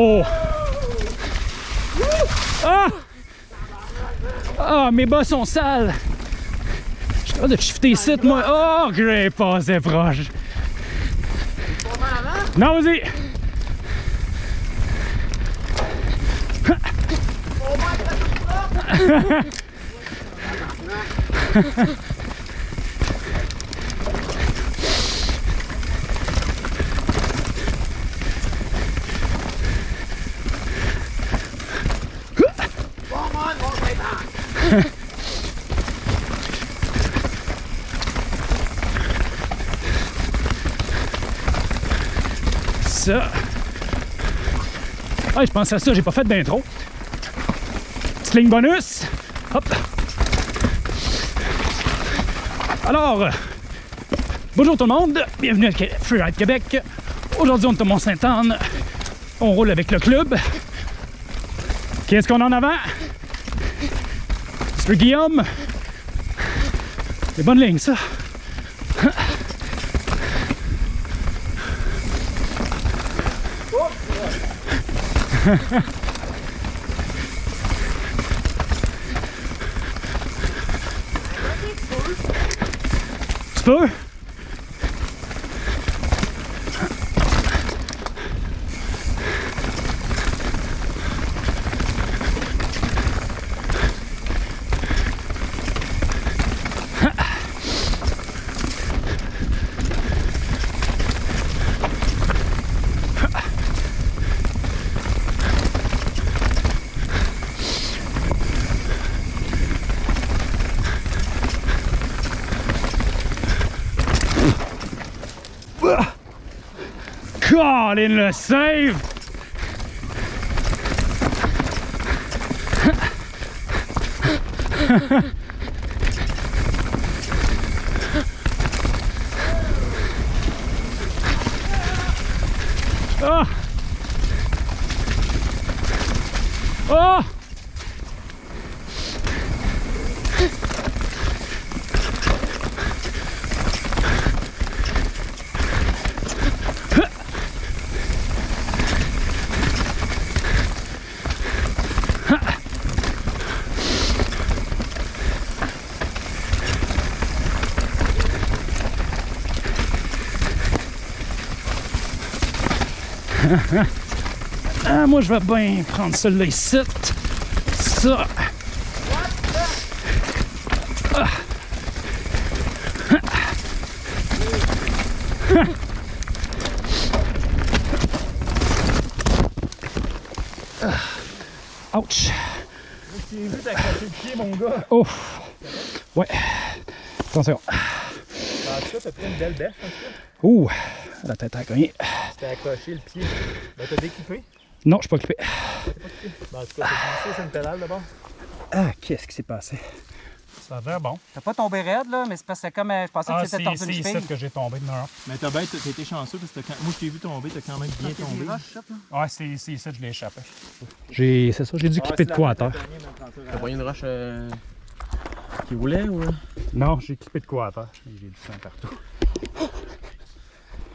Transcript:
Oh! Ah! Ah, mes bas sont sales! Je suis capable de shifter ici, moi. Oh, j'ai passé proche. Non, vas-y! Ça. Ah, je pense à ça, j'ai pas fait d'intro. Petite ligne bonus. Hop. Alors, bonjour tout le monde, bienvenue à Freeride Québec. Aujourd'hui, on est au Mont-Sainte-Anne. On roule avec le club. Qu'est-ce qu'on a en avant? Regiam! Det är bara en längsa. Spår? Peux? Colin le save! Ah! Oh! Ah, moi, je vais bien prendre celui-là ici. Ça. Ah. Ah. Ouch. J'ai vu t'accrocher le pied, mon gars. Oh. Ouais. Attention. En tout cas, t'as pris une belle bêche, en tout cas. Ouh. La tête a cogné. T'as accroché le pied. Ben, t'as découpé? Non, je suis pas occupé. Ben, en tout cas, t'as glissé sur une pédale d'abord. Ah, qu'est-ce qui s'est passé? Ça a l'air bon. T'as pas tombé raide, là, mais c'est parce que comme euh, je pensais Ah, que c'est c'était tordu une ici cheville. que j'ai tombé de non. Mais t'as bien, t'as été chanceux parce que moi, je t'ai vu tomber, t'as quand même bien tombé. Ouais, c'est ici, ici, je l'ai échappé. J'ai, c'est ça, j'ai dû clipper de quoi à terre. T'as pas une roche euh, qui roulait ou? Non, j'ai clippé de quoi à terre. J'ai du sang partout.